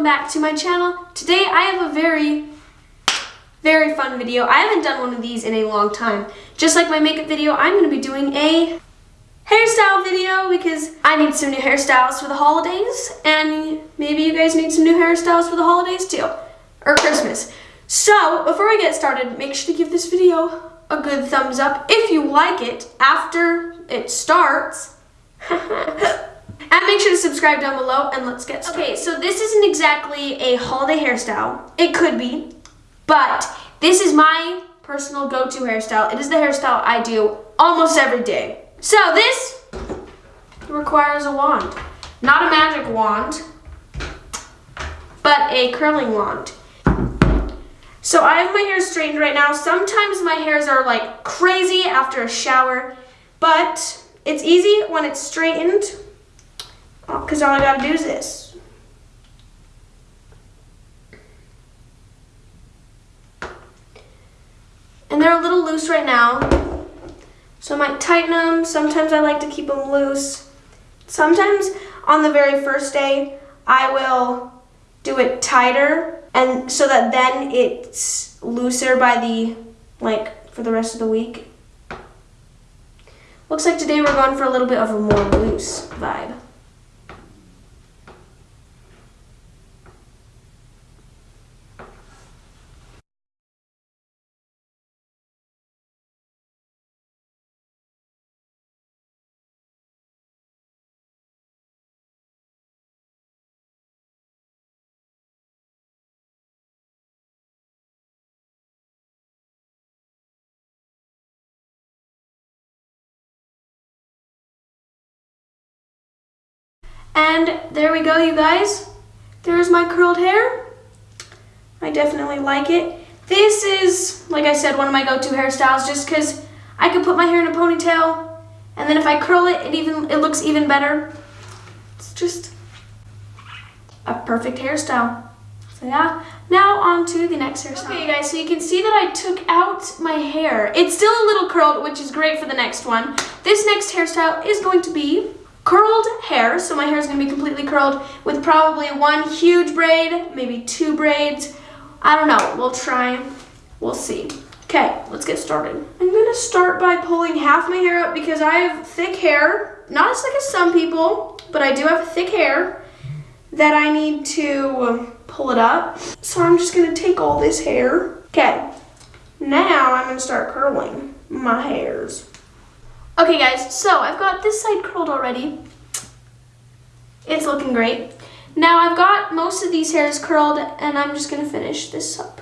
welcome back to my channel. Today I have a very, very fun video. I haven't done one of these in a long time. Just like my makeup video, I'm going to be doing a hairstyle video because I need some new hairstyles for the holidays and maybe you guys need some new hairstyles for the holidays too, or Christmas. So before I get started, make sure to give this video a good thumbs up if you like it after it starts. And make sure to subscribe down below and let's get started. Okay, so this isn't exactly a holiday hairstyle. It could be, but this is my personal go-to hairstyle. It is the hairstyle I do almost every day. So this requires a wand. Not a magic wand, but a curling wand. So I have my hair straightened right now. Sometimes my hairs are like crazy after a shower, but it's easy when it's straightened because all I gotta do is this. And they're a little loose right now. So I might tighten them. Sometimes I like to keep them loose. Sometimes on the very first day, I will do it tighter and so that then it's looser by the, like, for the rest of the week. Looks like today we're going for a little bit of a more loose vibe. And there we go, you guys. There's my curled hair. I definitely like it. This is, like I said, one of my go-to hairstyles just because I can put my hair in a ponytail and then if I curl it, it even it looks even better. It's just a perfect hairstyle. So yeah, now on to the next hairstyle. Okay guys, so you can see that I took out my hair. It's still a little curled, which is great for the next one. This next hairstyle is going to be curled hair. So my hair is going to be completely curled with probably one huge braid, maybe two braids. I don't know. We'll try. We'll see. Okay, let's get started. I'm going to start by pulling half my hair up because I have thick hair. Not as thick as some people, but I do have thick hair that I need to um, pull it up. So I'm just going to take all this hair. Okay, now I'm going to start curling my hairs. Okay guys, so I've got this side curled already. It's looking great. Now I've got most of these hairs curled and I'm just gonna finish this up.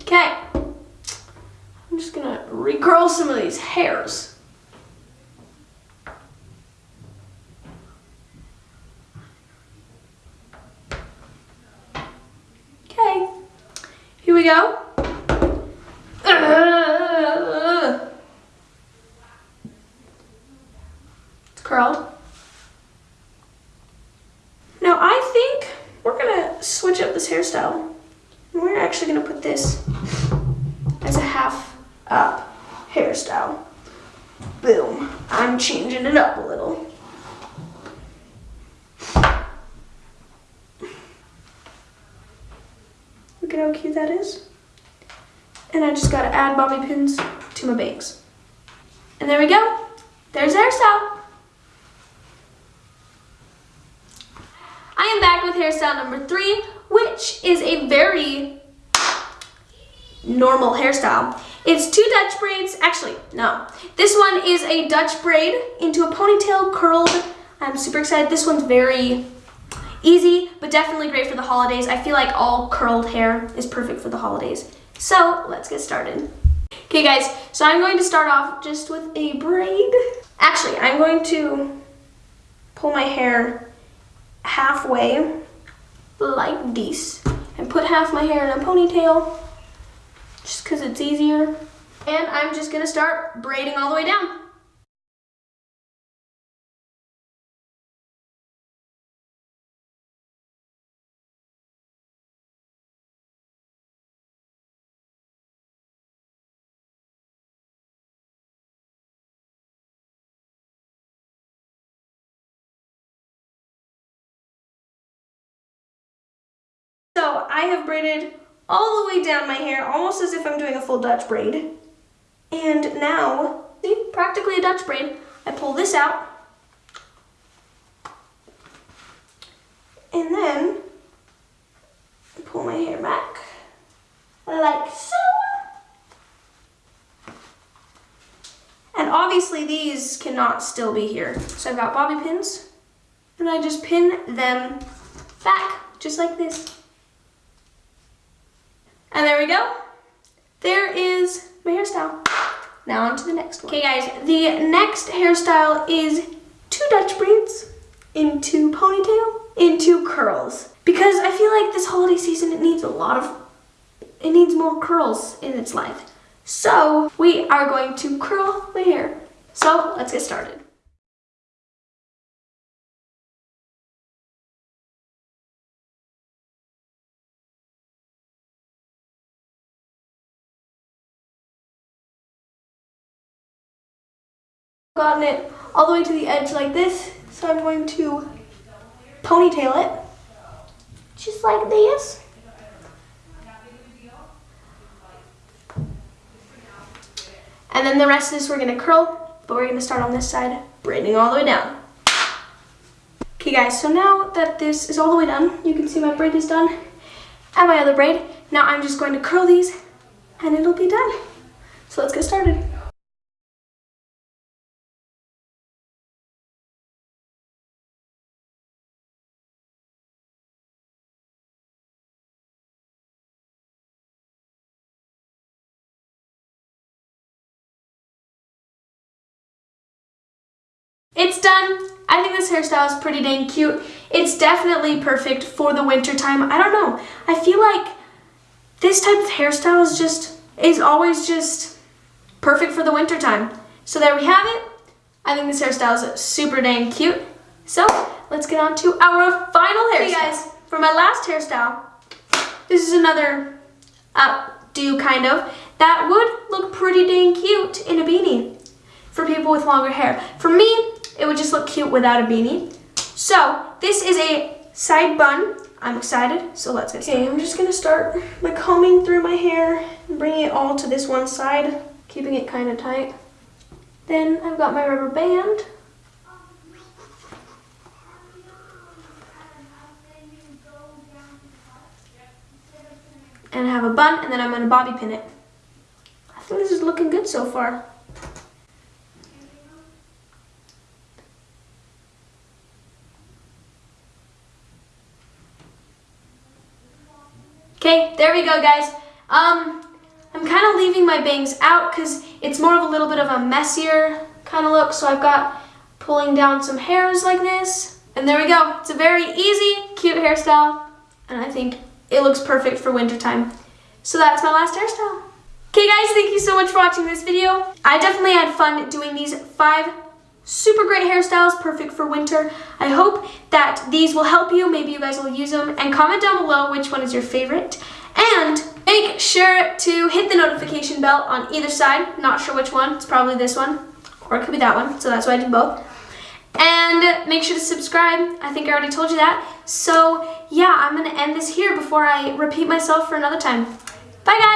Okay just gonna recurl some of these hairs. Okay, here we go. It's curled. Now I think we're gonna switch up this hairstyle. We're actually gonna put this up hairstyle. Boom. I'm changing it up a little. Look at how cute that is. And I just gotta add bobby pins to my bangs. And there we go. There's hairstyle. I am back with hairstyle number three, which is a very normal hairstyle. It's two Dutch braids. Actually, no. This one is a Dutch braid into a ponytail curled. I'm super excited. This one's very easy, but definitely great for the holidays. I feel like all curled hair is perfect for the holidays. So let's get started. Okay guys, so I'm going to start off just with a braid. Actually, I'm going to pull my hair halfway like this and put half my hair in a ponytail because it's easier. And I'm just gonna start braiding all the way down. So I have braided all the way down my hair, almost as if I'm doing a full Dutch braid. And now, see, practically a Dutch braid. I pull this out. And then I pull my hair back like so. Uh. And obviously these cannot still be here. So I've got bobby pins and I just pin them back just like this. And there we go. There is my hairstyle. Now on to the next one. Okay guys, the next hairstyle is two Dutch braids into ponytail into curls. Because I feel like this holiday season, it needs a lot of, it needs more curls in its life. So we are going to curl my hair. So let's get started. Gotten it all the way to the edge like this. So I'm going to ponytail it, just like this. And then the rest of this we're gonna curl, but we're gonna start on this side, braiding all the way down. Okay guys, so now that this is all the way done, you can see my braid is done and my other braid. Now I'm just going to curl these and it'll be done. So let's get started. It's done. I think this hairstyle is pretty dang cute. It's definitely perfect for the winter time. I don't know. I feel like this type of hairstyle is just, is always just perfect for the winter time. So there we have it. I think this hairstyle is super dang cute. So let's get on to our final hairstyle. Hey guys, for my last hairstyle, this is another updo kind of, that would look pretty dang cute in a beanie for people with longer hair. For me, it would just look cute without a beanie. So this is a side bun. I'm excited, so let's get started. Okay, I'm just gonna start by combing through my hair and bringing it all to this one side, keeping it kind of tight. Then I've got my rubber band. And I have a bun, and then I'm gonna bobby pin it. I think this is looking good so far. Okay, there we go, guys. Um, I'm kind of leaving my bangs out because it's more of a little bit of a messier kind of look. So I've got pulling down some hairs like this. And there we go. It's a very easy, cute hairstyle. And I think it looks perfect for wintertime. So that's my last hairstyle. Okay guys, thank you so much for watching this video. I definitely had fun doing these five super great hairstyles, perfect for winter. I hope that these will help you. Maybe you guys will use them. And comment down below which one is your favorite. And make sure to hit the notification bell on either side. Not sure which one. It's probably this one. Or it could be that one. So that's why I did both. And make sure to subscribe. I think I already told you that. So yeah, I'm going to end this here before I repeat myself for another time. Bye guys!